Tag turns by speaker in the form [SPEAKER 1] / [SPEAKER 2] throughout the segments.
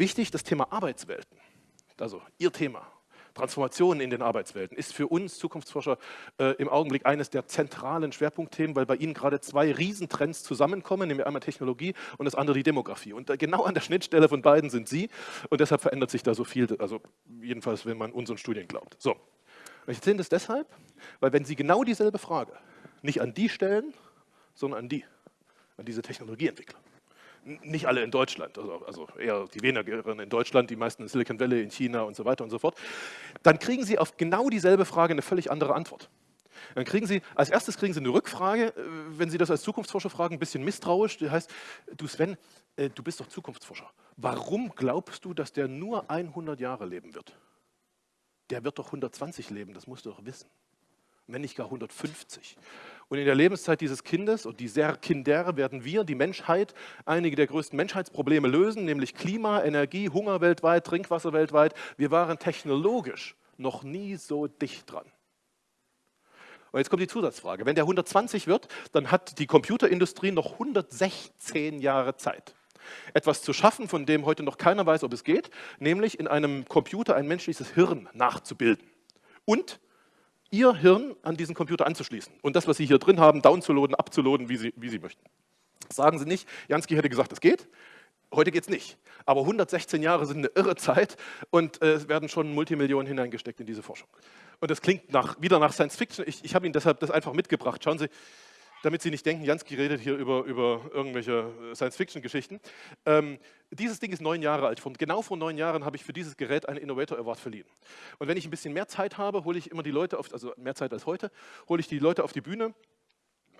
[SPEAKER 1] wichtig, das Thema Arbeitswelten, also Ihr Thema, Transformationen in den Arbeitswelten ist für uns Zukunftsforscher äh, im Augenblick eines der zentralen Schwerpunktthemen, weil bei Ihnen gerade zwei Riesentrends zusammenkommen, nämlich einmal Technologie und das andere die Demografie. Und genau an der Schnittstelle von beiden sind Sie und deshalb verändert sich da so viel, also jedenfalls, wenn man unseren Studien glaubt. So, ich erzähle das deshalb, weil wenn Sie genau dieselbe Frage nicht an die stellen, sondern an die, an diese Technologieentwickler, nicht alle in Deutschland, also, also eher die wenigeren in Deutschland, die meisten in Silicon Valley, in China und so weiter und so fort, dann kriegen Sie auf genau dieselbe Frage eine völlig andere Antwort. Dann kriegen Sie, als erstes kriegen Sie eine Rückfrage, äh, wenn Sie das als Zukunftsforscher fragen, ein bisschen misstrauisch, das heißt, du Sven, äh, du bist doch Zukunftsforscher. Warum glaubst du, dass der nur 100 Jahre leben wird? Der wird doch 120 leben, das musst du doch wissen wenn nicht gar 150. Und in der Lebenszeit dieses Kindes und dieser Kinder werden wir, die Menschheit, einige der größten Menschheitsprobleme lösen, nämlich Klima, Energie, Hunger weltweit, Trinkwasser weltweit. Wir waren technologisch noch nie so dicht dran. Und jetzt kommt die Zusatzfrage. Wenn der 120 wird, dann hat die Computerindustrie noch 116 Jahre Zeit. Etwas zu schaffen, von dem heute noch keiner weiß, ob es geht, nämlich in einem Computer ein menschliches Hirn nachzubilden. Und Ihr Hirn an diesen Computer anzuschließen und das, was Sie hier drin haben, downzuladen, abzuladen, wie Sie, wie Sie möchten. Sagen Sie nicht, Jansky hätte gesagt, es geht. Heute geht es nicht. Aber 116 Jahre sind eine irre Zeit und äh, es werden schon Multimillionen hineingesteckt in diese Forschung. Und das klingt nach, wieder nach Science Fiction. Ich, ich habe Ihnen deshalb das einfach mitgebracht. Schauen Sie, damit Sie nicht denken, Jansky redet hier über, über irgendwelche äh, Science-Fiction-Geschichten. Ähm, dieses Ding ist neun Jahre alt. Von, genau vor neun Jahren habe ich für dieses Gerät einen Innovator Award verliehen. Und wenn ich ein bisschen mehr Zeit habe, hole ich immer die Leute auf, also mehr Zeit als heute, hole ich die Leute auf die Bühne,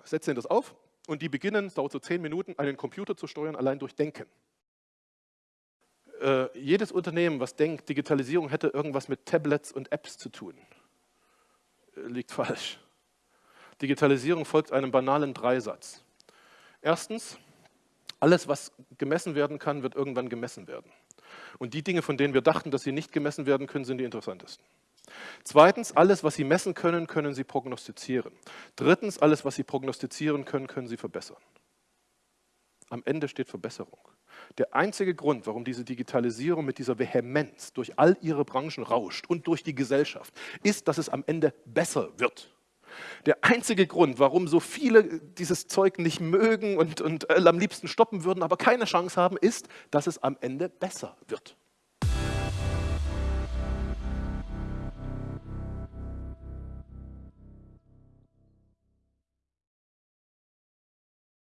[SPEAKER 1] setze ihnen das auf und die beginnen, es dauert so zehn Minuten, einen Computer zu steuern, allein durch Denken. Äh, jedes Unternehmen, was denkt, Digitalisierung hätte irgendwas mit Tablets und Apps zu tun, äh, liegt falsch. Digitalisierung folgt einem banalen Dreisatz. Erstens, alles, was gemessen werden kann, wird irgendwann gemessen werden. Und die Dinge, von denen wir dachten, dass sie nicht gemessen werden können, sind die interessantesten. Zweitens, alles, was Sie messen können, können Sie prognostizieren. Drittens, alles, was Sie prognostizieren können, können Sie verbessern. Am Ende steht Verbesserung. Der einzige Grund, warum diese Digitalisierung mit dieser Vehemenz durch all ihre Branchen rauscht und durch die Gesellschaft, ist, dass es am Ende besser wird. Der einzige Grund, warum so viele dieses Zeug nicht mögen und, und äh, am liebsten stoppen würden, aber keine Chance haben, ist, dass es am Ende besser wird.